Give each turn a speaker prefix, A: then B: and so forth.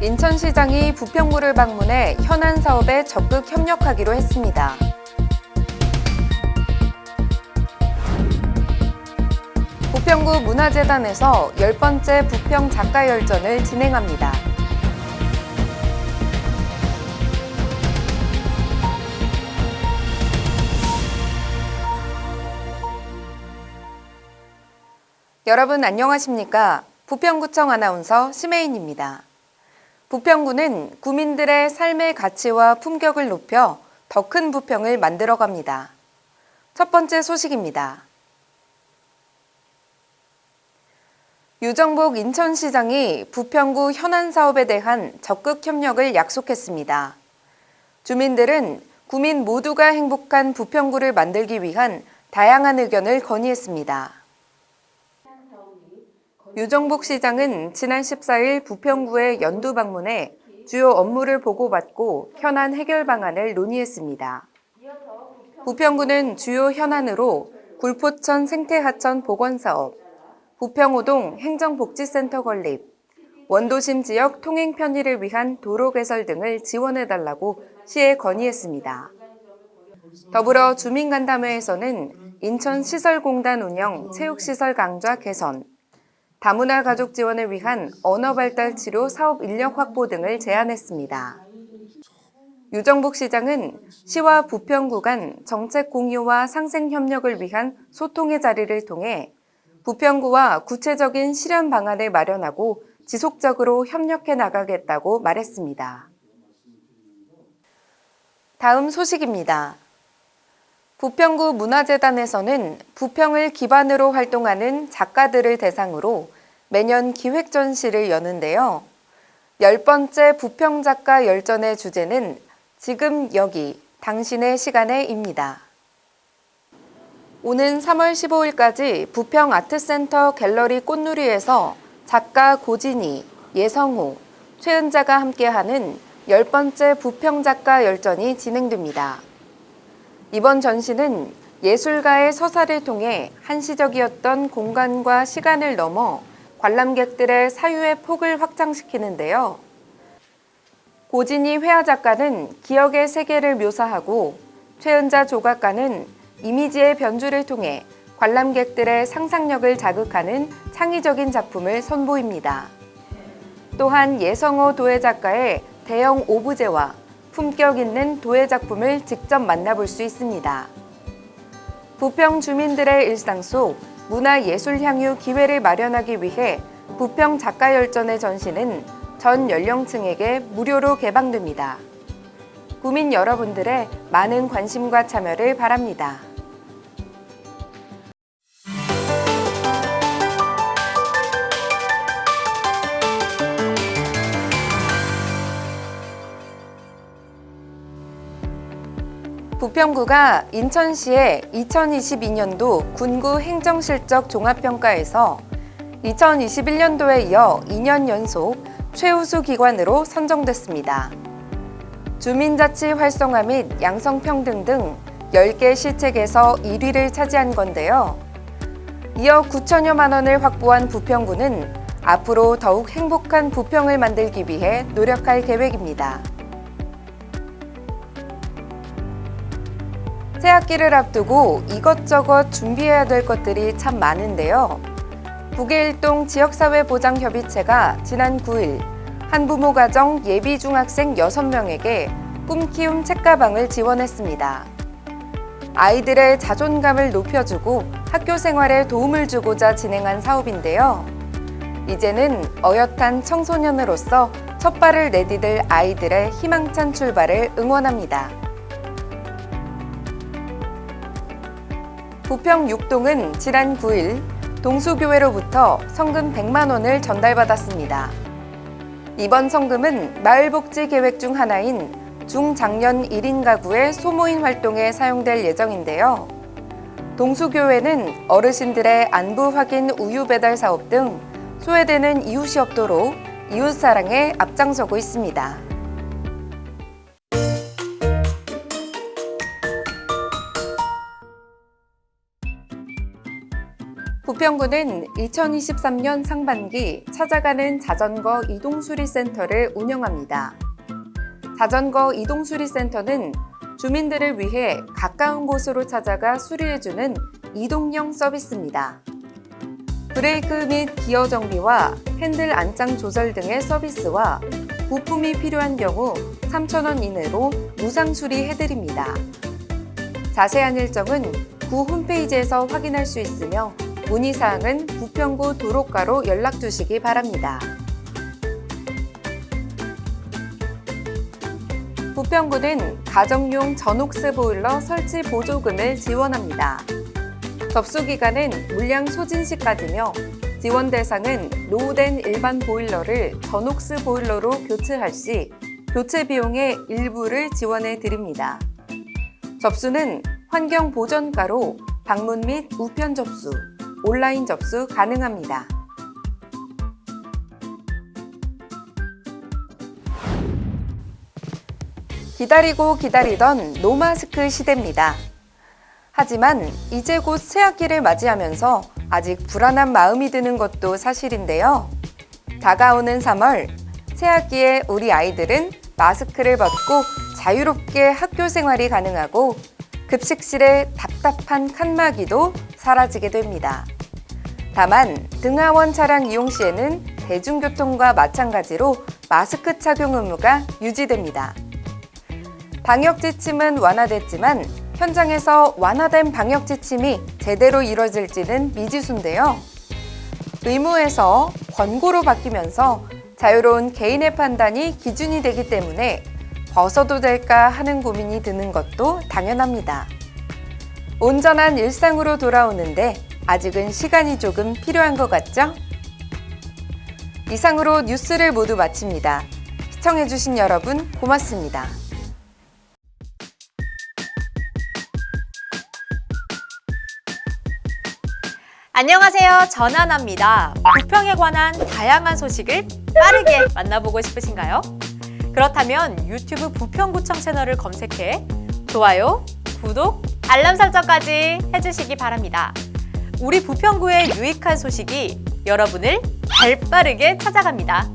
A: 인천시장이 부평구를 방문해 현안 사업에 적극 협력하기로 했습니다. 부평구 문화재단에서 열 번째 부평 작가열전을 진행합니다. 여러분 안녕하십니까? 부평구청 아나운서 심혜인입니다. 부평구는 구민들의 삶의 가치와 품격을 높여 더 큰 부평을 만들어 갑니다. 첫 번째 소식입니다. 유정복 인천시장이 부평구 현안 사업에 대한 적극 협력을 약속했습니다. 주민들은 구민 모두가 행복한 부평구를 만들기 위한 다양한 의견을 건의했습니다. 유정복 시장은 지난 14일 부평구에 연두 방문해 주요 업무를 보고받고 현안 해결 방안을 논의했습니다. 부평구는 주요 현안으로 굴포천 생태하천 복원사업, 부평호동 행정복지센터 건립, 원도심 지역 통행 편의를 위한 도로 개설 등을 지원해달라고 시에 건의했습니다. 더불어 주민간담회에서는 인천시설공단 운영 체육시설 강좌 개선, 다문화 가족 지원을 위한 언어 발달 치료 사업 인력 확보 등을 제안했습니다. 유정복 시장은 시와 부평 구 간 정책 공유와 상생 협력을 위한 소통의 자리를 통해 부평구와 구체적인 실현 방안을 마련하고 지속적으로 협력해 나가겠다고 말했습니다. 다음 소식입니다. 부평구 문화재단에서는 부평을 기반으로 활동하는 작가들을 대상으로 매년 기획 전시를 여는데요. 열 번째 부평 작가 열전의 주제는 지금 여기 당신의 시간에입니다. 오는 3월 15일까지 부평 아트센터 갤러리 꽃누리에서 작가 고진희, 예성호, 최은자가 함께하는 열 번째 부평 작가 열전이 진행됩니다. 이번 전시는 예술가의 서사를 통해 한시적이었던 공간과 시간을 넘어 관람객들의 사유의 폭을 확장시키는데요. 고진희 회화 작가는 기억의 세계를 묘사하고 최은자 조각가는 이미지의 변주를 통해 관람객들의 상상력을 자극하는 창의적인 작품을 선보입니다. 또한 예성호 도예 작가의 대형 오브제와 품격 있는 도예 작품을 직접 만나볼 수 있습니다. 부평 주민들의 일상 속 문화예술 향유 기회를 마련하기 위해 부평 작가열전의 전시는 전 연령층에게 무료로 개방됩니다. 구민 여러분들의 많은 관심과 참여를 바랍니다. 부평구가 인천시의 2022년도 군구 행정실적 종합평가에서 2021년도에 이어 2년 연속 최우수 기관으로 선정됐습니다. 주민자치 활성화 및 양성평등 등 10개 시책에서 1위를 차지한 건데요. 이어 9천여만 원을 확보한 부평구는 앞으로 더욱 행복한 부평을 만들기 위해 노력할 계획입니다. 새학기를 앞두고 이것저것 준비해야 될 것들이 참 많은데요. 북일동 지역사회보장협의체가 지난 9일 한부모 가정 예비 중학생 6명에게 꿈키움 책가방을 지원했습니다. 아이들의 자존감을 높여주고 학교 생활에 도움을 주고자 진행한 사업인데요. 이제는 어엿한 청소년으로서 첫 발을 내디딜 아이들의 희망찬 출발을 응원합니다. 부평 6동은 지난 9일 동수교회로부터 성금 100만 원을 전달받았습니다. 이번 성금은 마을복지 계획 중 하나인 중장년 1인 가구의 소모임 활동에 사용될 예정인데요. 동수교회는 어르신들의 안부 확인 우유 배달 사업 등 소외되는 이웃이 없도록 이웃사랑에 앞장서고 있습니다. 부평구는 2023년 상반기 찾아가는 자전거 이동수리센터를 운영합니다. 자전거 이동수리센터는 주민들을 위해 가까운 곳으로 찾아가 수리해주는 이동형 서비스입니다. 브레이크 및 기어 정비와 핸들 안장 조절 등의 서비스와 부품이 필요한 경우 3,000원 이내로 무상 수리해드립니다. 자세한 일정은 구 홈페이지에서 확인할 수 있으며 문의사항은 부평구 도로가로 연락 주시기 바랍니다. 부평구는 가정용 전옥스 보일러 설치 보조금을 지원합니다. 접수 기간은 물량 소진 시까지며 지원 대상은 노후된 일반 보일러를 전옥스 보일러로 교체할 시 교체 비용의 일부를 지원해 드립니다. 접수는 환경 보전가로 방문 및 우편 접수, 온라인 접수 가능합니다. 기다리고 기다리던 노마스크 시대입니다. 하지만 이제 곧 새학기를 맞이하면서 아직 불안한 마음이 드는 것도 사실인데요. 다가오는 3월, 새학기에 우리 아이들은 마스크를 벗고 자유롭게 학교 생활이 가능하고 급식실의 답답한 칸막이도 사라지게 됩니다. 다만 등하원 차량 이용 시에는 대중교통과 마찬가지로 마스크 착용 의무가 유지됩니다. 방역 지침은 완화됐지만 현장에서 완화된 방역 지침이 제대로 이뤄질지는 미지수인데요. 의무에서 권고로 바뀌면서 자유로운 개인의 판단이 기준이 되기 때문에 벗어도 될까 하는 고민이 드는 것도 당연합니다. 온전한 일상으로 돌아오는데 아직은 시간이 조금 필요한 것 같죠? 이상으로 뉴스를 모두 마칩니다. 시청해주신 여러분 고맙습니다.
B: 안녕하세요. 전하나입니다. 부평에 관한 다양한 소식을 빠르게 만나보고 싶으신가요? 그렇다면 유튜브 부평구청 채널을 검색해 좋아요, 구독, 알람 설정까지 해주시기 바랍니다. 우리 부평구의 유익한 소식이 여러분을 발빠르게 찾아갑니다.